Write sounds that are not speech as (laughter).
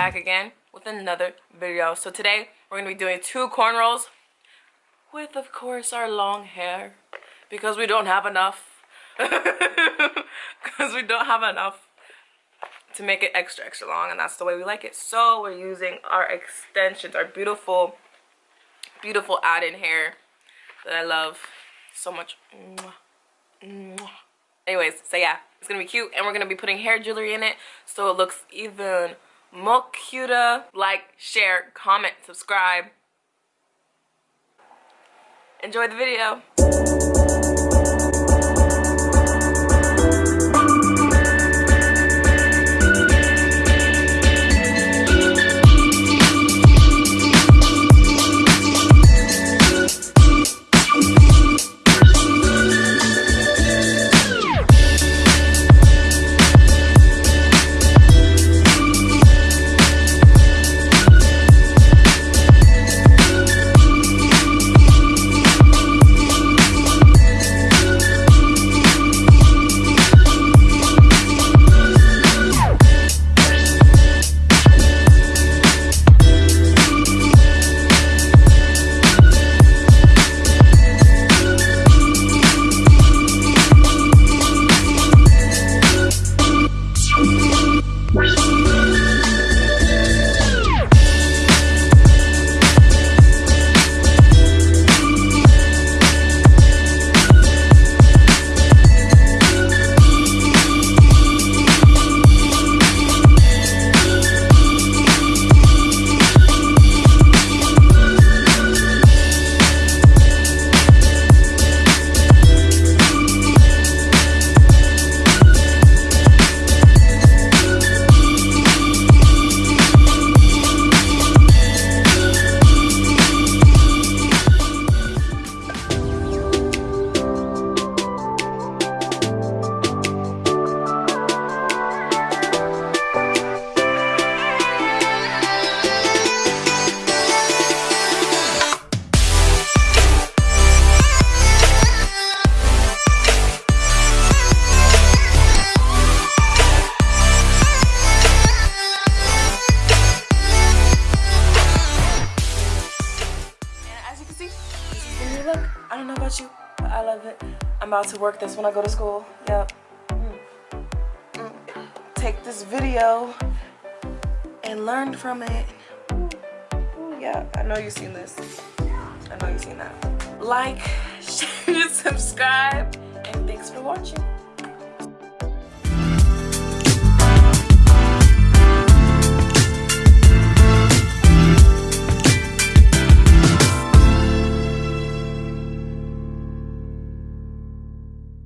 back again with another video. So today we're gonna be doing two cornrows with of course our long hair because we don't have enough. (laughs) Because we don't have enough to make it extra extra long and that's the way we like it. So we're using our extensions, our beautiful, beautiful add-in hair that I love so much. Anyways, so yeah, it's gonna be cute and we're gonna be putting hair jewelry in it so it looks even more. Like, share, comment, subscribe. Enjoy the video. I'm about to work this when I go to school. Yep. Mm. Mm. Take this video and learn from it. Yeah, I know you've seen this. I know you've seen that. Like, (laughs) share, subscribe, and thanks for watching.